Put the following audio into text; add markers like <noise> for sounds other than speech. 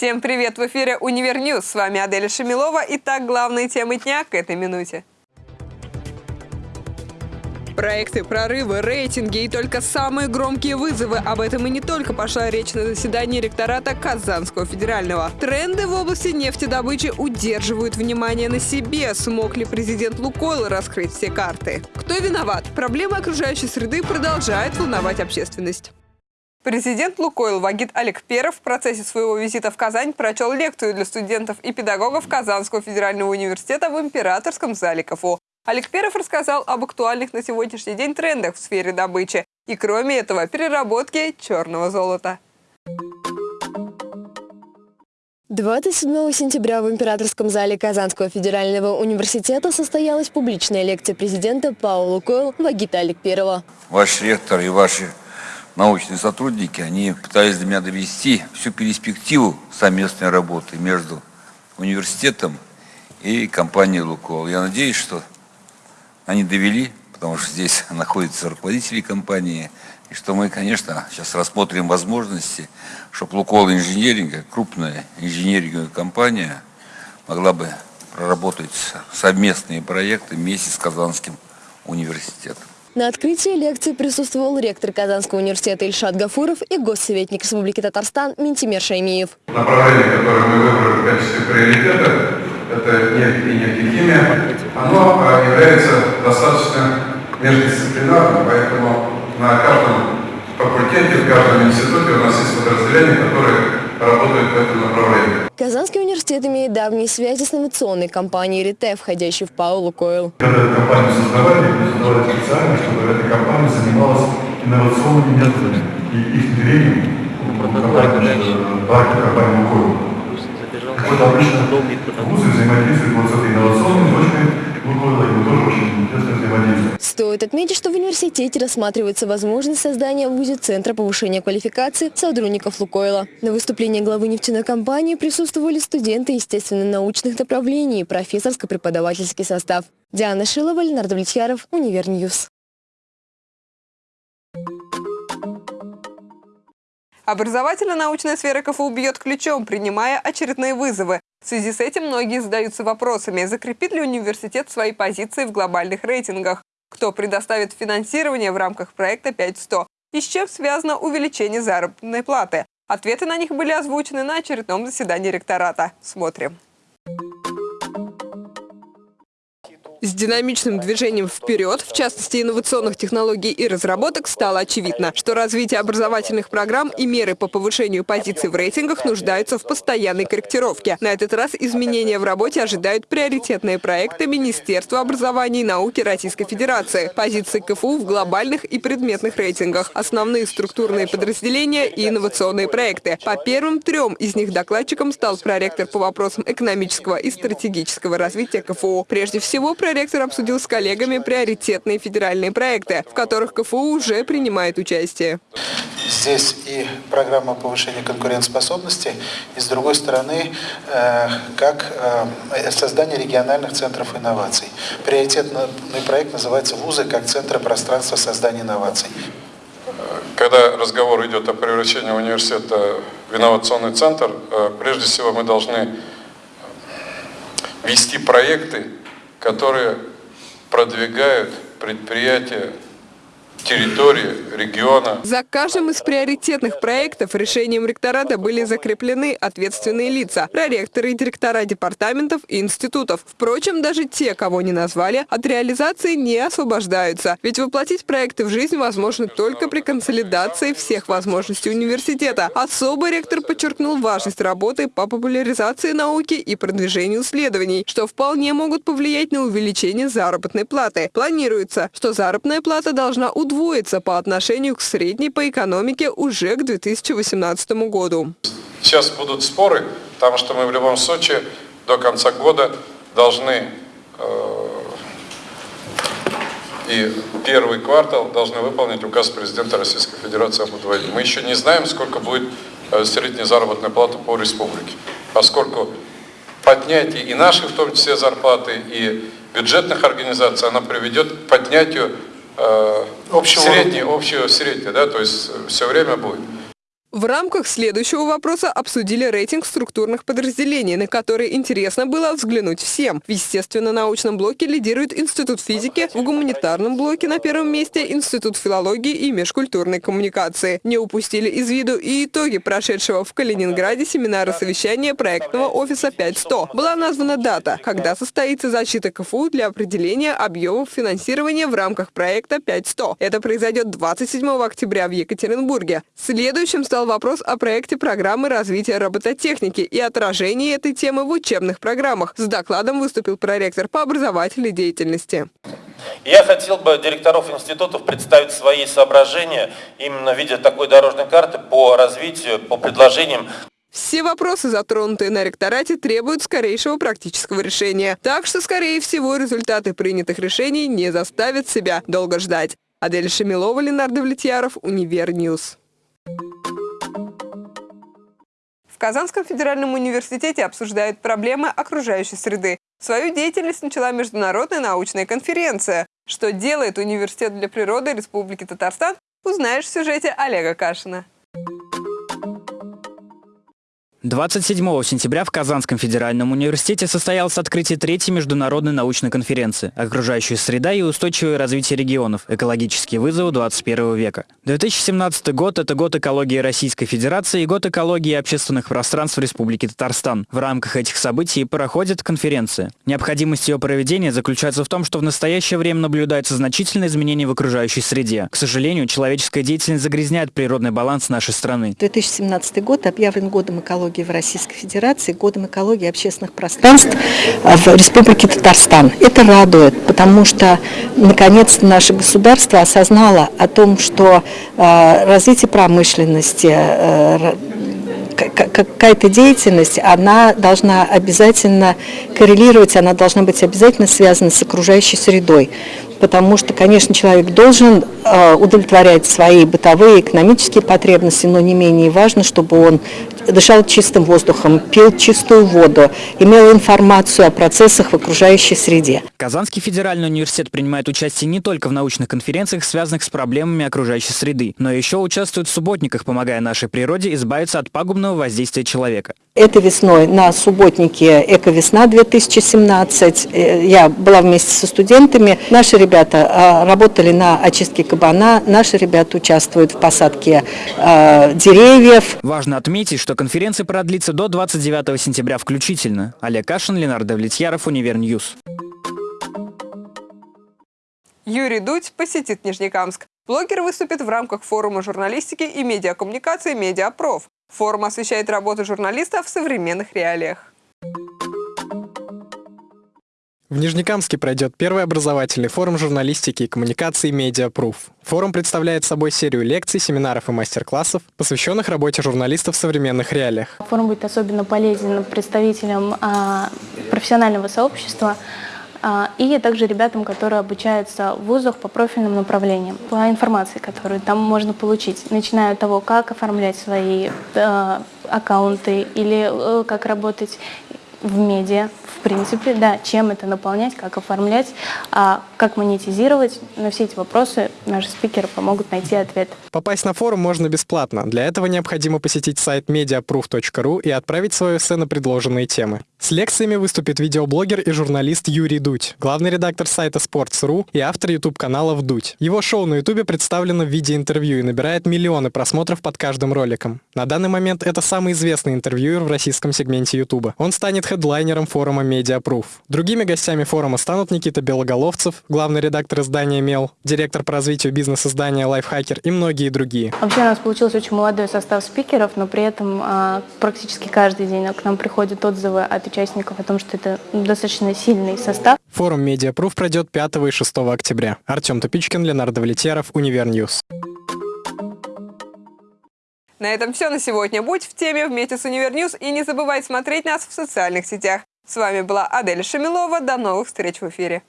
Всем привет! В эфире «Универ News». С вами Аделя Шамилова. Итак, главные темы дня к этой минуте. Проекты, прорывы, рейтинги и только самые громкие вызовы. Об этом и не только пошла речь на заседании ректората Казанского федерального. Тренды в области нефтедобычи удерживают внимание на себе. Смог ли президент Лукойл раскрыть все карты? Кто виноват? Проблемы окружающей среды продолжают волновать общественность. Президент «Лукойл» Вагит Олег Перов в процессе своего визита в Казань прочел лекцию для студентов и педагогов Казанского федерального университета в Императорском зале КФУ. Олег Перов рассказал об актуальных на сегодняшний день трендах в сфере добычи и, кроме этого, переработки черного золота. 27 сентября в Императорском зале Казанского федерального университета состоялась публичная лекция президента Паула Лукойл Вагита Олег Перова. Ваш ректор и ваши научные сотрудники, они пытались для меня довести всю перспективу совместной работы между университетом и компанией «Лукойл». Я надеюсь, что они довели, потому что здесь <laughs> находятся руководители компании, и что мы, конечно, сейчас рассмотрим возможности, чтобы «Лукойл Инженеринг», крупная инженеринговая компания, могла бы проработать совместные проекты вместе с Казанским университетом. На открытии лекции присутствовал ректор Казанского университета Ильшат Гафуров и госсоветник Республики Татарстан Ментимер Шаймиев. Направление, которое мы выбрали в качестве приоритета, это нефть и нефтехимия, оно а, является достаточно междисциплинарным, поэтому на каждом факультете, в каждом институте у нас есть подразделения, которые работают в этом направлении. Казанский университет имеет давние связи с инновационной компанией «Рите», входящей в Паулу Койл. Когда эту компанию создавали, мы создавали специально, чтобы эта компания занималась инновационными методами и их внедрением в парке компании «Лукойл». Вот обычно вузы взаимодействуют вот с этой инновационной точкой Стоит отметить, что в университете рассматривается возможность создания в ВУЗе Центра повышения квалификации сотрудников Лукойла. На выступлении главы нефтяной компании присутствовали студенты естественно-научных направлений и профессорско-преподавательский состав. Диана Шилова, Ленар Давлетьяров, Универ News. Образовательно-научная сфера КФУ бьет ключом, принимая очередные вызовы. В связи с этим многие задаются вопросами, закрепит ли университет свои позиции в глобальных рейтингах, кто предоставит финансирование в рамках проекта 5100 и с чем связано увеличение заработной платы. Ответы на них были озвучены на очередном заседании ректората. Смотрим. С динамичным движением вперед, в частности инновационных технологий и разработок, стало очевидно, что развитие образовательных программ и меры по повышению позиций в рейтингах нуждаются в постоянной корректировке. На этот раз изменения в работе ожидают приоритетные проекты Министерства образования и науки Российской Федерации, позиции КФУ в глобальных и предметных рейтингах, основные структурные подразделения и инновационные проекты. По первым трем из них докладчиком стал проректор по вопросам экономического и стратегического развития КФУ. Прежде всего, проректор Ректор обсудил с коллегами приоритетные федеральные проекты, в которых КФУ уже принимает участие. Здесь и программа повышения конкурентоспособности, и с другой стороны, э, как э, создание региональных центров инноваций. Приоритетный проект называется «Вузы как центры пространства создания инноваций». Когда разговор идет о превращении университета в инновационный центр, э, прежде всего мы должны вести проекты, которые продвигают предприятия территории, региона. За каждым из приоритетных проектов решением ректората были закреплены ответственные лица – проректоры и директора департаментов и институтов. Впрочем, даже те, кого не назвали, от реализации не освобождаются. Ведь воплотить проекты в жизнь возможно только при консолидации всех возможностей университета. Особо ректор подчеркнул важность работы по популяризации науки и продвижению исследований, что вполне могут повлиять на увеличение заработной платы. Планируется, что заработная плата должна удвоиться по отношению к средней по экономике уже к 2018 году. Сейчас будут споры, потому что мы в любом случае до конца года должны э, и первый квартал должны выполнить указ президента Российской Федерации об удвоении. Мы еще не знаем, сколько будет э, средняя заработная плата по республике, поскольку поднятие и наших, в том числе, зарплаты, и бюджетных организаций, она приведет к поднятию Э, общего среднее, общего среднее, да, то есть все время будет. В рамках следующего вопроса обсудили рейтинг структурных подразделений, на которые интересно было взглянуть всем. В естественно-научном блоке лидирует Институт физики, в гуманитарном блоке на первом месте Институт филологии и межкультурной коммуникации. Не упустили из виду и итоги прошедшего в Калининграде семинара совещания проектного офиса 5100. Была названа дата, когда состоится защита КФУ для определения объемов финансирования в рамках проекта 5100. Это произойдет 27 октября в Екатеринбурге. Следующим стал вопрос о проекте программы развития робототехники и отражении этой темы в учебных программах. С докладом выступил проректор по образовательной деятельности. Я хотел бы директоров институтов представить свои соображения именно в виде такой дорожной карты по развитию, по предложениям все вопросы, затронутые на ректорате, требуют скорейшего практического решения. Так что, скорее всего, результаты принятых решений не заставят себя долго ждать. Адель Шамилова, Ленар Давлетьяров, Универ News. Казанском федеральном университете обсуждают проблемы окружающей среды. Свою деятельность начала международная научная конференция. Что делает Университет для природы Республики Татарстан, узнаешь в сюжете Олега Кашина. 27 сентября в Казанском федеральном университете состоялось открытие третьей международной научной конференции «Окружающая среда и устойчивое развитие регионов. Экологические вызовы 21 века». 2017 год – это год экологии Российской Федерации и год экологии общественных пространств Республики Татарстан. В рамках этих событий проходит конференция. Необходимость ее проведения заключается в том, что в настоящее время наблюдается значительное изменение в окружающей среде. К сожалению, человеческая деятельность загрязняет природный баланс нашей страны. 2017 год объявлен годом экологии экологии в Российской Федерации, годом экологии общественных пространств в Республике Татарстан. Это радует, потому что наконец наше государство осознало о том, что э, развитие промышленности, э, какая-то деятельность, она должна обязательно коррелировать, она должна быть обязательно связана с окружающей средой потому что, конечно, человек должен удовлетворять свои бытовые, экономические потребности, но не менее важно, чтобы он дышал чистым воздухом, пил чистую воду, имел информацию о процессах в окружающей среде. Казанский федеральный университет принимает участие не только в научных конференциях, связанных с проблемами окружающей среды, но еще участвует в субботниках, помогая нашей природе избавиться от пагубного воздействия человека. Это весной на субботнике «Эко-весна-2017» э, я была вместе со студентами. Наши ребята а, работали на очистке кабана, наши ребята участвуют в посадке а, деревьев. Важно отметить, что конференция продлится до 29 сентября включительно. Олег Кашин, Ленар Давлетьяров, Универ News. Юрий Дудь посетит Нижнекамск. Блогер выступит в рамках форума журналистики и медиакоммуникации «Медиапроф». Форум освещает работу журналиста в современных реалиях. В Нижнекамске пройдет первый образовательный форум журналистики и коммуникации «Медиапруф». Форум представляет собой серию лекций, семинаров и мастер-классов, посвященных работе журналистов в современных реалиях. Форум будет особенно полезен представителям а, профессионального сообщества, а, и также ребятам, которые обучаются в вузах по профильным направлениям, по информации, которую там можно получить, начиная от того, как оформлять свои э, аккаунты или э, как работать в медиа, в принципе, да, чем это наполнять, как оформлять, а как монетизировать. На все эти вопросы наши спикеры помогут найти ответ. Попасть на форум можно бесплатно. Для этого необходимо посетить сайт mediaproof.ru и отправить свое эссе на предложенные темы. С лекциями выступит видеоблогер и журналист Юрий Дудь, главный редактор сайта Sports.ru и автор YouTube-канала «Вдуть». Его шоу на YouTube представлено в виде интервью и набирает миллионы просмотров под каждым роликом. На данный момент это самый известный интервьюер в российском сегменте YouTube. Он станет хедлайнером форума Mediaproof. Другими гостями форума станут Никита Белоголовцев, главный редактор издания «Мел», директор по развитию бизнес-издания «Лайфхакер» и многие другие. Вообще у нас получился очень молодой состав спикеров, но при этом а, практически каждый день к нам приходят отзывы от участников о том, что это достаточно сильный состав. Форум «Медиапруф» пройдет 5 и 6 октября. Артем Тупичкин, Ленар Давлетьяров, Универ News. На этом все на сегодня. Будь в теме вместе с Универ News и не забывай смотреть нас в социальных сетях. С вами была Адель Шамилова. До новых встреч в эфире.